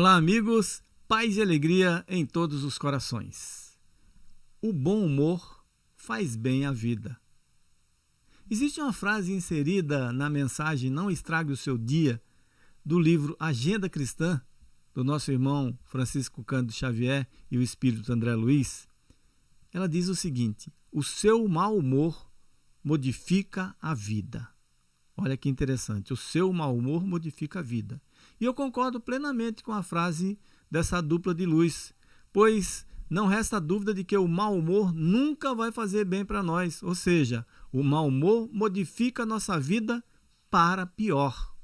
Olá, amigos, paz e alegria em todos os corações. O bom humor faz bem à vida. Existe uma frase inserida na mensagem Não Estrague o Seu Dia, do livro Agenda Cristã, do nosso irmão Francisco Cândido Xavier e o espírito André Luiz. Ela diz o seguinte: O seu mau humor modifica a vida. Olha que interessante, o seu mau humor modifica a vida. E eu concordo plenamente com a frase dessa dupla de luz, pois não resta dúvida de que o mau humor nunca vai fazer bem para nós, ou seja, o mau humor modifica a nossa vida para pior,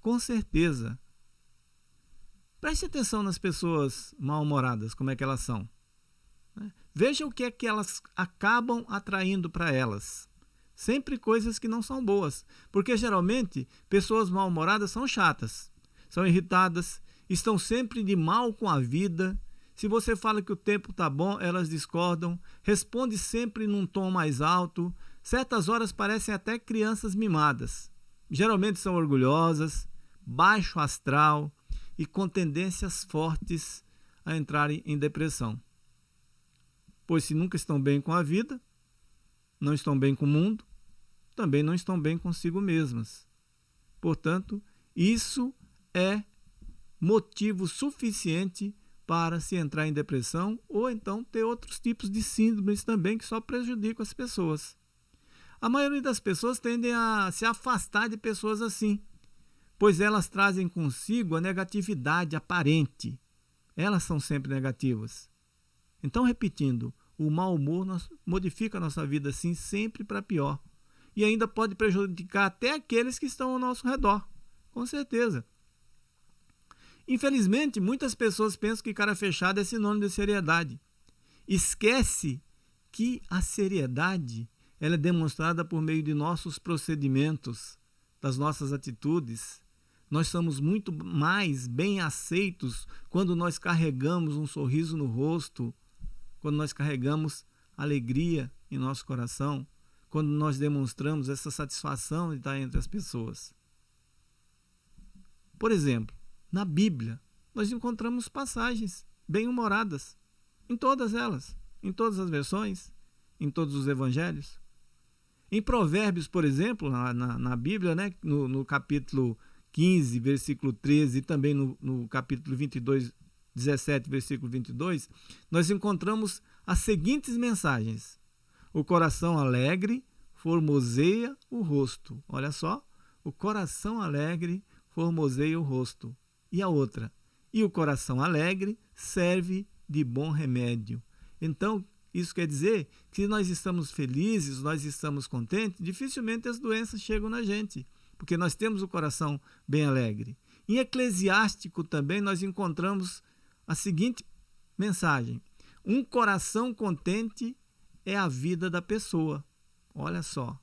com certeza. Preste atenção nas pessoas mal-humoradas, como é que elas são. Né? Veja o que é que elas acabam atraindo para elas. Sempre coisas que não são boas, porque geralmente pessoas mal-humoradas são chatas são irritadas, estão sempre de mal com a vida. Se você fala que o tempo está bom, elas discordam, responde sempre num tom mais alto. Certas horas parecem até crianças mimadas. Geralmente são orgulhosas, baixo astral e com tendências fortes a entrarem em depressão. Pois se nunca estão bem com a vida, não estão bem com o mundo, também não estão bem consigo mesmas. Portanto, isso é motivo suficiente para se entrar em depressão ou então ter outros tipos de síndromes também que só prejudicam as pessoas. A maioria das pessoas tendem a se afastar de pessoas assim, pois elas trazem consigo a negatividade aparente. Elas são sempre negativas. Então, repetindo, o mau humor modifica a nossa vida assim sempre para pior. E ainda pode prejudicar até aqueles que estão ao nosso redor. Com certeza. Infelizmente, muitas pessoas pensam que cara fechado é sinônimo de seriedade. Esquece que a seriedade ela é demonstrada por meio de nossos procedimentos, das nossas atitudes. Nós somos muito mais bem aceitos quando nós carregamos um sorriso no rosto, quando nós carregamos alegria em nosso coração, quando nós demonstramos essa satisfação de estar entre as pessoas. Por exemplo, na Bíblia, nós encontramos passagens bem-humoradas, em todas elas, em todas as versões, em todos os evangelhos. Em Provérbios, por exemplo, na, na, na Bíblia, né, no, no, capítulo 15, versículo 13, e também no, no capítulo 22, 17, versículo 22, nós encontramos as seguintes mensagens: O coração alegre formoseia o rosto. Olha só, o coração alegre formoseia o rosto. E a outra, e o coração alegre serve de bom remédio. Então, isso quer dizer que se nós estamos felizes, nós estamos contentes, dificilmente as doenças chegam na gente, porque nós temos o coração bem alegre. Em Eclesiástico também nós encontramos a seguinte mensagem: um coração contente é a vida da pessoa. Olha só.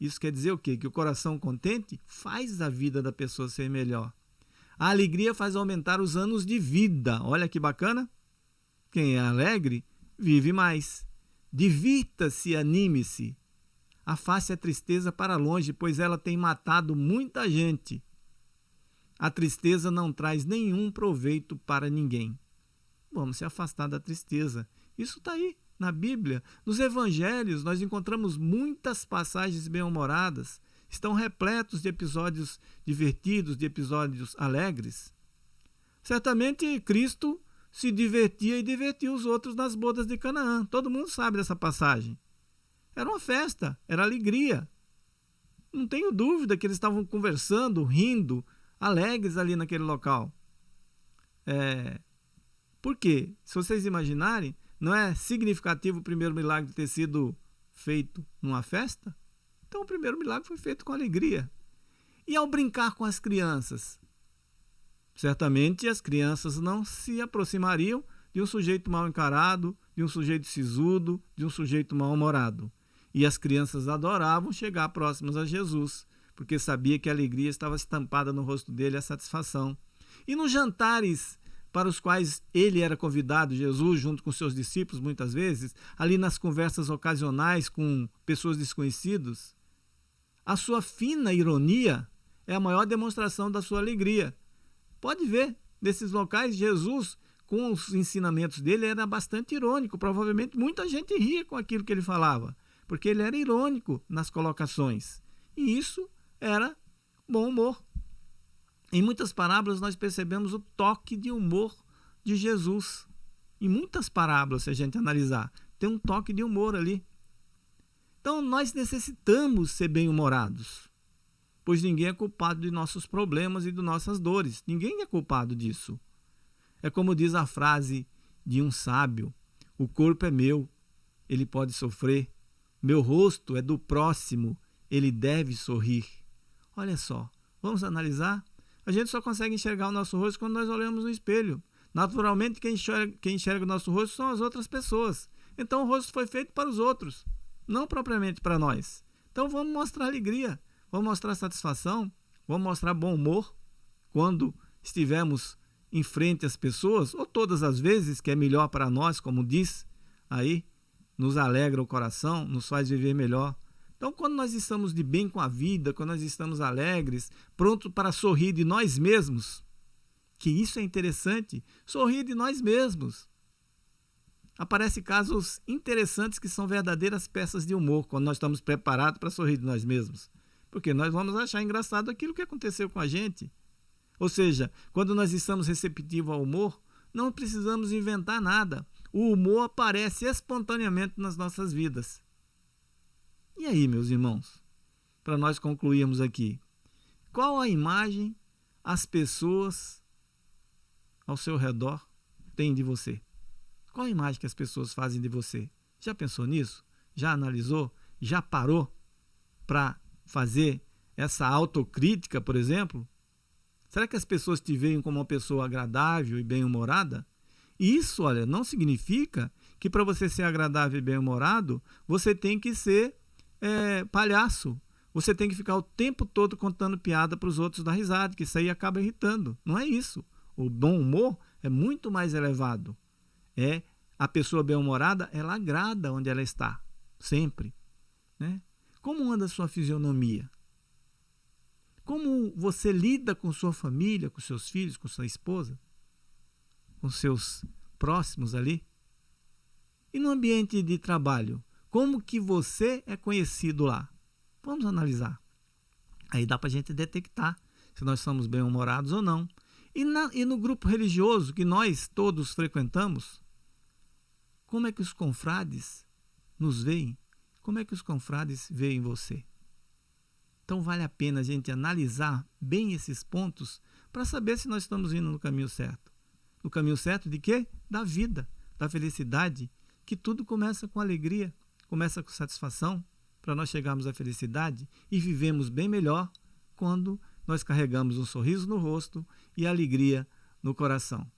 Isso quer dizer o quê? Que o coração contente faz a vida da pessoa ser melhor. A alegria faz aumentar os anos de vida. Olha que bacana. Quem é alegre vive mais. Divirta-se, anime-se. Afaste a tristeza para longe, pois ela tem matado muita gente. A tristeza não traz nenhum proveito para ninguém. Vamos se afastar da tristeza. Isso está aí na Bíblia. Nos evangelhos, nós encontramos muitas passagens bem-humoradas estão repletos de episódios divertidos, de episódios alegres. Certamente Cristo se divertia e divertia os outros nas bodas de Canaã. Todo mundo sabe dessa passagem. Era uma festa, era alegria. Não tenho dúvida que eles estavam conversando, rindo, alegres ali naquele local. É... Por quê? Se vocês imaginarem, não é significativo o primeiro milagre ter sido feito numa festa? Então o primeiro milagre foi feito com alegria. E ao brincar com as crianças? Certamente as crianças não se aproximariam de um sujeito mal encarado, de um sujeito sisudo, de um sujeito mal-humorado. E as crianças adoravam chegar próximas a Jesus, porque sabia que a alegria estava estampada no rosto dele, a satisfação. E nos jantares para os quais ele era convidado, Jesus, junto com seus discípulos, muitas vezes, ali nas conversas ocasionais com pessoas desconhecidas, a sua fina ironia é a maior demonstração da sua alegria. Pode ver, desses locais, Jesus, com os ensinamentos dele, era bastante irônico. Provavelmente muita gente ria com aquilo que ele falava, porque ele era irônico nas colocações. E isso era bom humor. Em muitas parábolas nós percebemos o toque de humor de Jesus. Em muitas parábolas, se a gente analisar, tem um toque de humor ali. Então nós necessitamos ser bem-humorados, pois ninguém é culpado de nossos problemas e de nossas dores. Ninguém é culpado disso. É como diz a frase de um sábio: o corpo é meu, ele pode sofrer. Meu rosto é do próximo, ele deve sorrir. Olha só, vamos analisar? A gente só consegue enxergar o nosso rosto quando nós olhamos no espelho. Naturalmente, quem enxerga, quem enxerga o nosso rosto são as outras pessoas. Então, o rosto foi feito para os outros, não propriamente para nós. Então, vamos mostrar alegria, vamos mostrar satisfação, vamos mostrar bom humor quando estivermos em frente às pessoas, ou todas as vezes, que é melhor para nós, como diz aí, nos alegra o coração, nos faz viver melhor. Então, quando nós estamos de bem com a vida, quando nós estamos alegres, prontos para sorrir de nós mesmos, que isso é interessante, sorrir de nós mesmos. Aparecem casos interessantes que são verdadeiras peças de humor, quando nós estamos preparados para sorrir de nós mesmos. Porque nós vamos achar engraçado aquilo que aconteceu com a gente. Ou seja, quando nós estamos receptivos ao humor, não precisamos inventar nada. O humor aparece espontaneamente nas nossas vidas. E aí, meus irmãos, para nós concluirmos aqui, qual a imagem as pessoas ao seu redor têm de você? Qual a imagem que as pessoas fazem de você? Já pensou nisso? Já analisou? Já parou para fazer essa autocrítica, por exemplo? Será que as pessoas te veem como uma pessoa agradável e bem-humorada? Isso, olha, não significa que para você ser agradável e bem-humorado, você tem que ser é, palhaço. Você tem que ficar o tempo todo contando piada para os outros dar risada, que isso aí acaba irritando. Não é isso. O bom humor é muito mais elevado. É a pessoa bem-humorada, ela agrada onde ela está, sempre. Né? Como anda a sua fisionomia? Como você lida com sua família, com seus filhos, com sua esposa, com seus próximos ali? E no ambiente de trabalho, como que você é conhecido lá? Vamos analisar. Aí dá para a gente detectar se nós somos bem-humorados ou não. E, na, e no grupo religioso que nós todos frequentamos, como é que os confrades nos veem? Como é que os confrades veem você? Então vale a pena a gente analisar bem esses pontos para saber se nós estamos indo no caminho certo. No caminho certo de quê? Da vida, da felicidade, que tudo começa com alegria, começa com satisfação, para nós chegarmos à felicidade e vivemos bem melhor quando nós carregamos um sorriso no rosto e alegria no coração.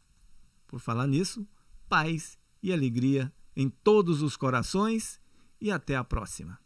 Por falar nisso, paz e alegria em todos os corações e até a próxima.